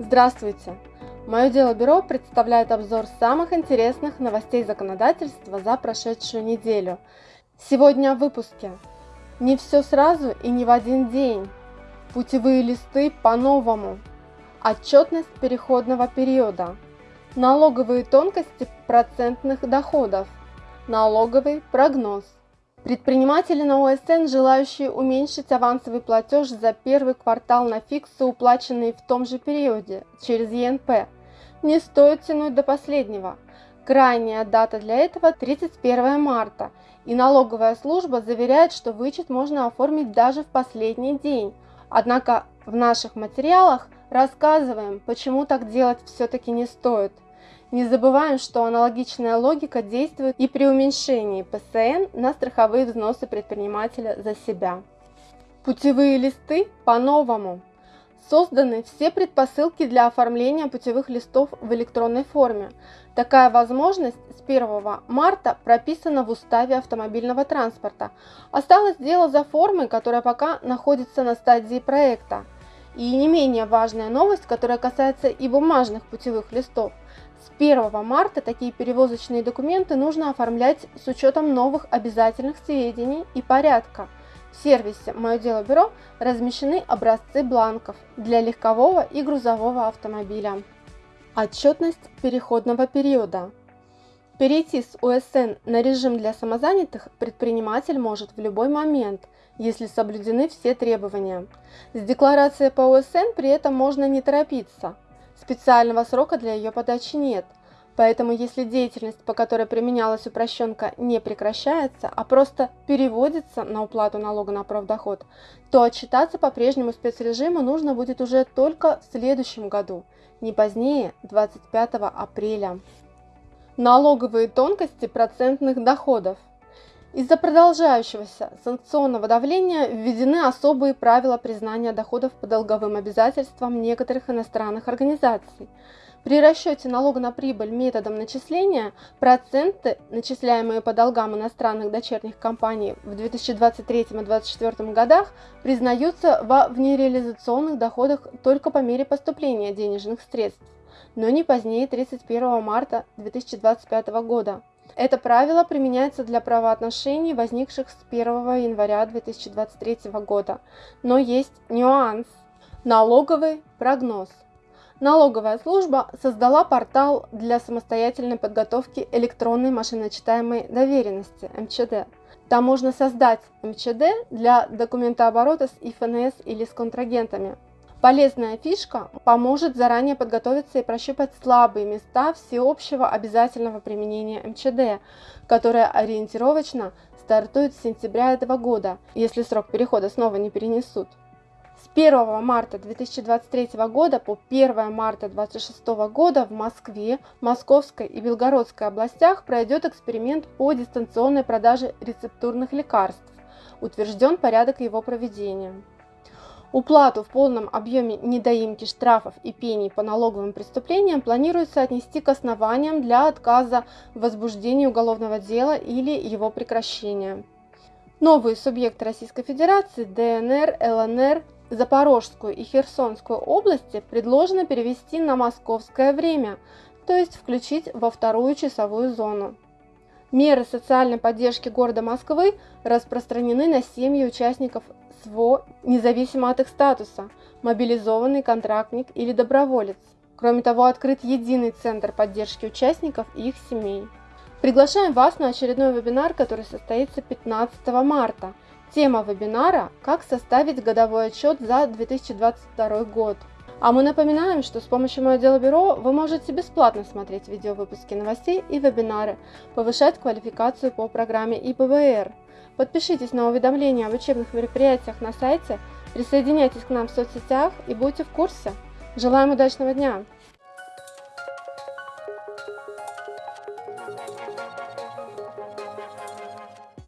Здравствуйте! Мое дело бюро представляет обзор самых интересных новостей законодательства за прошедшую неделю. Сегодня в выпуске. Не все сразу и не в один день. Путевые листы по-новому. Отчетность переходного периода. Налоговые тонкости процентных доходов. Налоговый прогноз. Предприниматели на ОСН, желающие уменьшить авансовый платеж за первый квартал на фиксы, уплаченные в том же периоде через ЕНП, не стоит тянуть до последнего. Крайняя дата для этого 31 марта, и налоговая служба заверяет, что вычет можно оформить даже в последний день. Однако в наших материалах рассказываем, почему так делать все-таки не стоит – не забываем, что аналогичная логика действует и при уменьшении ПСН на страховые взносы предпринимателя за себя. Путевые листы по-новому. Созданы все предпосылки для оформления путевых листов в электронной форме. Такая возможность с 1 марта прописана в Уставе автомобильного транспорта. Осталось дело за формой, которая пока находится на стадии проекта. И не менее важная новость, которая касается и бумажных путевых листов – с 1 марта такие перевозочные документы нужно оформлять с учетом новых обязательных сведений и порядка. В сервисе «Мое дело бюро» размещены образцы бланков для легкового и грузового автомобиля. Отчетность переходного периода. Перейти с УСН на режим для самозанятых предприниматель может в любой момент, если соблюдены все требования. С декларацией по УСН при этом можно не торопиться – Специального срока для ее подачи нет, поэтому если деятельность, по которой применялась упрощенка, не прекращается, а просто переводится на уплату налога на профдоход, то отчитаться по прежнему спецрежиму нужно будет уже только в следующем году, не позднее 25 апреля. Налоговые тонкости процентных доходов. Из-за продолжающегося санкционного давления введены особые правила признания доходов по долговым обязательствам некоторых иностранных организаций. При расчете налога на прибыль методом начисления проценты, начисляемые по долгам иностранных дочерних компаний в 2023 и 2024 годах, признаются во внереализационных доходах только по мере поступления денежных средств, но не позднее 31 марта 2025 года. Это правило применяется для правоотношений, возникших с 1 января 2023 года. Но есть нюанс. Налоговый прогноз. Налоговая служба создала портал для самостоятельной подготовки электронной машиночитаемой доверенности МЧД. Там можно создать МЧД для документооборота с ИФНС или с контрагентами. Полезная фишка поможет заранее подготовиться и прощупать слабые места всеобщего обязательного применения МЧД, которое ориентировочно стартует с сентября этого года, если срок перехода снова не перенесут. С 1 марта 2023 года по 1 марта 2026 года в Москве, Московской и Белгородской областях пройдет эксперимент по дистанционной продаже рецептурных лекарств. Утвержден порядок его проведения. Уплату в полном объеме недоимки штрафов и пений по налоговым преступлениям планируется отнести к основаниям для отказа в возбуждении уголовного дела или его прекращения. Новые субъекты Российской Федерации ДНР, ЛНР, Запорожскую и Херсонскую области предложено перевести на московское время, то есть включить во вторую часовую зону. Меры социальной поддержки города Москвы распространены на семьи участников СВО, независимо от их статуса, мобилизованный контрактник или доброволец. Кроме того, открыт единый центр поддержки участников и их семей. Приглашаем вас на очередной вебинар, который состоится 15 марта. Тема вебинара «Как составить годовой отчет за 2022 год». А мы напоминаем, что с помощью Мое Дело Бюро вы можете бесплатно смотреть видеовыпуски новостей и вебинары, повышать квалификацию по программе ИПВР. Подпишитесь на уведомления об учебных мероприятиях на сайте, присоединяйтесь к нам в соцсетях и будьте в курсе. Желаем удачного дня!